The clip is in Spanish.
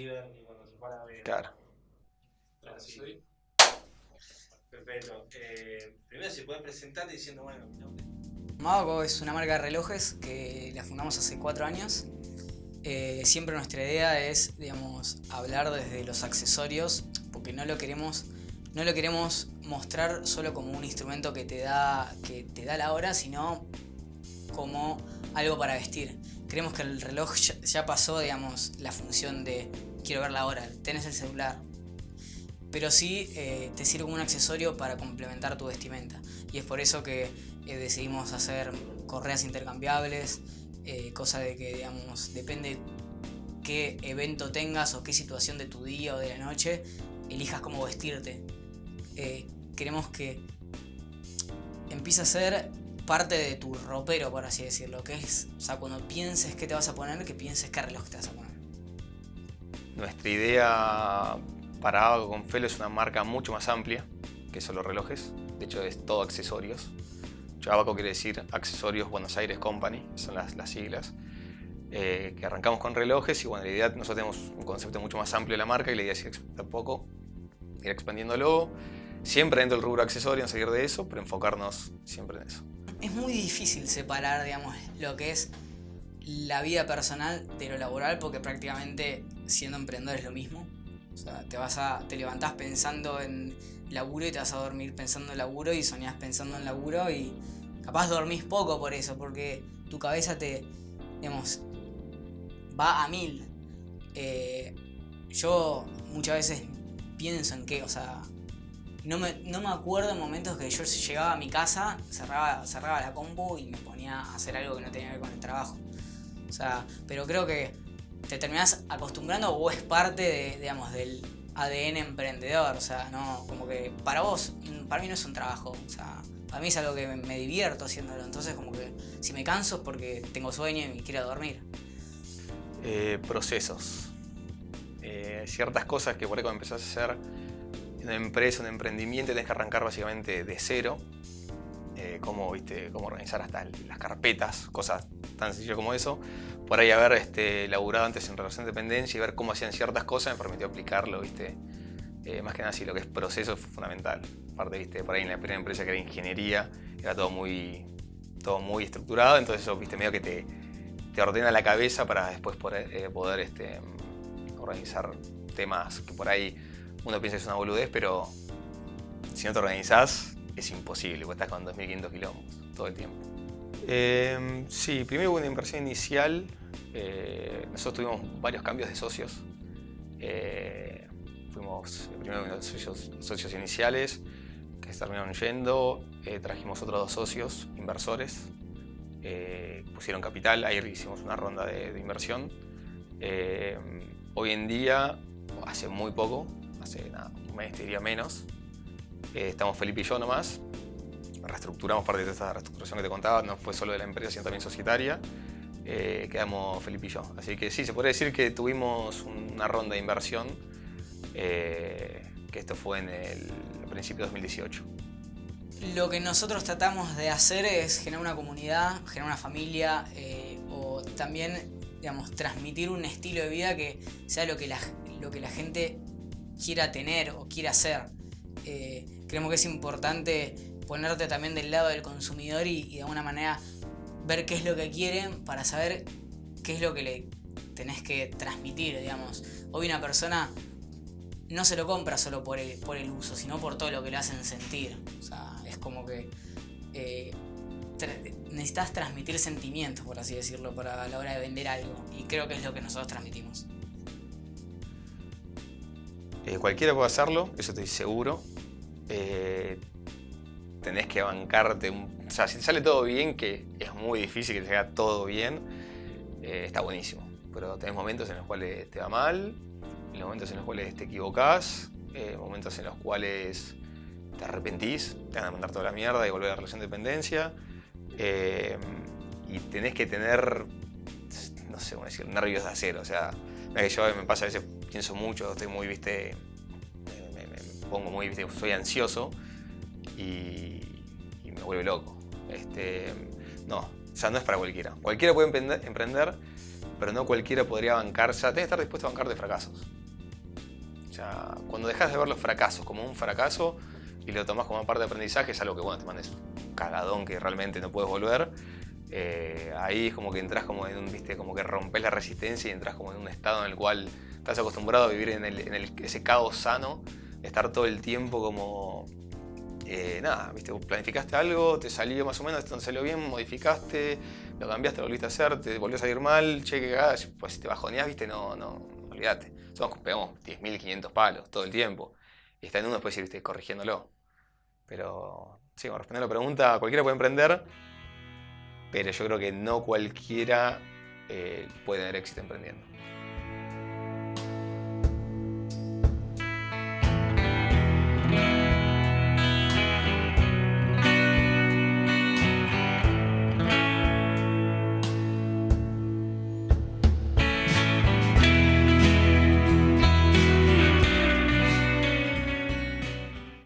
River ni cuando se para de... Claro. Así. Perfecto. Eh, primero si puedes presentarte diciendo, bueno, Mago es una marca de relojes que la fundamos hace cuatro años. Eh, siempre nuestra idea es, digamos, hablar desde los accesorios, porque no lo queremos, no lo queremos mostrar solo como un instrumento que te da, que te da la hora, sino como algo para vestir. Creemos que el reloj ya, pasó, digamos, la función de quiero ver la hora, tenés el celular. Pero sí eh, te sirve como un accesorio para complementar tu vestimenta. Y es por eso que eh, decidimos hacer correas intercambiables, eh, cosa de que, digamos, depende qué evento tengas o qué situación de tu día o de la noche, elijas cómo vestirte. queremos que empiece a ser parte de tu ropero, por así decirlo, que es, o sea, cuando pienses qué te vas a poner, que pienses qué reloj te vas a poner. Nuestra idea para Abaco con Felo es una marca mucho más amplia que solo relojes, de hecho es todo accesorios. Abaco quiere decir Accesorios Buenos Aires Company, son las, las siglas. Eh, que arrancamos con relojes y bueno, la idea, nosotros tenemos un concepto mucho más amplio de la marca y la idea es ir poco, ir expandiéndolo, siempre dentro del rubro accesorio, en seguir de eso, pero enfocarnos siempre en eso es muy difícil separar, digamos, lo que es la vida personal de lo laboral porque prácticamente siendo emprendedor es lo mismo. O sea, te, vas a, te levantás pensando en laburo y te vas a dormir pensando en laburo y soñás pensando en laburo y capaz dormís poco por eso, porque tu cabeza te, digamos, va a mil. Eh, yo muchas veces pienso en que, o sea, no me, no me acuerdo en momentos que yo llegaba a mi casa, cerraba, cerraba la compu y me ponía a hacer algo que no tenía que ver con el trabajo. O sea, pero creo que te terminas acostumbrando o es parte de, digamos, del ADN emprendedor. O sea, no, como que para vos, para mí no es un trabajo. O sea, para mí es algo que me, divierto haciéndolo. Entonces, como que si me canso es porque tengo sueño y quiero dormir. Eh, procesos. Eh, ciertas cosas que por ahí cuando empezás a hacer una empresa, un emprendimiento, tienes que arrancar básicamente de cero. Eh, cómo, ¿viste? cómo organizar hasta las carpetas, cosas tan sencillas como eso. Por ahí haber este, laburado antes en relación de dependencia y ver cómo hacían ciertas cosas me permitió aplicarlo, ¿viste? Eh, más que nada, sí, lo que es proceso fue fundamental. Aparte, ¿viste? por ahí en la primera empresa que era ingeniería, era todo muy, todo muy estructurado, entonces eso, ¿viste? medio que te, te ordena la cabeza para después poder, eh, poder este, organizar temas que por ahí uno piensa que es una boludez, pero si no te organizás, es imposible, porque estás con 2.500 kilómetros todo el tiempo. Em, sí, primero hubo una inversión inicial. Eh, nosotros tuvimos varios cambios de socios. Eh, fuimos primero los socios, socios, iniciales que se terminaron yendo. Eh, trajimos otros dos socios, inversores. pusieron capital, ahí hicimos una ronda de, inversión. hoy en día, hace muy poco, hace un mes, diría menos. Eh, estamos Felipe y yo nomás. Reestructuramos parte de esta reestructuración que te contaba, no fue solo de la empresa, sino también societaria. Eh, quedamos Felipe y yo. Así que sí, se podría decir que tuvimos una ronda de inversión, eh, que esto fue en el principio de 2018. Lo que nosotros tratamos de hacer es generar una comunidad, generar una familia o también digamos, transmitir un estilo de vida que sea lo que lo que la gente quiera tener o quiera hacer. Eh, creemos que es importante ponerte también del lado del consumidor y, de alguna manera ver qué es lo que quieren para saber qué es lo que le tenés que transmitir, digamos. Hoy una persona no se lo compra solo por el, por el uso, sino por todo lo que le hacen sentir. O sea, es como que eh, necesitas transmitir sentimientos, por así decirlo, para la hora de vender algo. Y creo que es lo que nosotros transmitimos. Eh, cualquiera puede hacerlo, eso estoy seguro. Eh, tenés que bancarte, un, o sea, si te sale todo bien, que es muy difícil que te salga todo bien, eh, está buenísimo. Pero tenés momentos en los cuales te va mal, momentos en los cuales te equivocás, momentos en los cuales te arrepentís, te van a mandar toda la mierda y volver a la relación de dependencia. y tenés que tener, no sé cómo decir, nervios de acero. O sea, que yo me pasa a veces pienso mucho, estoy muy, viste, pongo muy, soy ansioso y, me vuelve loco. Este, no, sea, no es para cualquiera. Cualquiera puede emprender, pero no cualquiera podría bancar, sea, tenés que estar dispuesto a bancar de fracasos. O sea, cuando dejas de ver los fracasos como un fracaso y lo tomás como parte de aprendizaje, es algo que, bueno, te mandes un cagadón que realmente no puedes volver. eh, ahí es como que entras como en un, viste, como que rompes la resistencia y entras como en un estado en el cual estás acostumbrado a vivir en, el- en ese caos sano, estar todo el tiempo como, eh, nada, viste, planificaste algo, te salió más o menos, no salió bien, modificaste, lo cambiaste, lo volviste a hacer, te volvió a salir mal, che, que pues si te bajoneás, viste, no, no, olvídate. Somos, pegamos 10.500 palos todo el tiempo. Y está en uno después ir viste, corrigiéndolo. Pero, sí, para responder la pregunta, cualquiera puede emprender, pero yo creo que no cualquiera eh, puede tener éxito emprendiendo.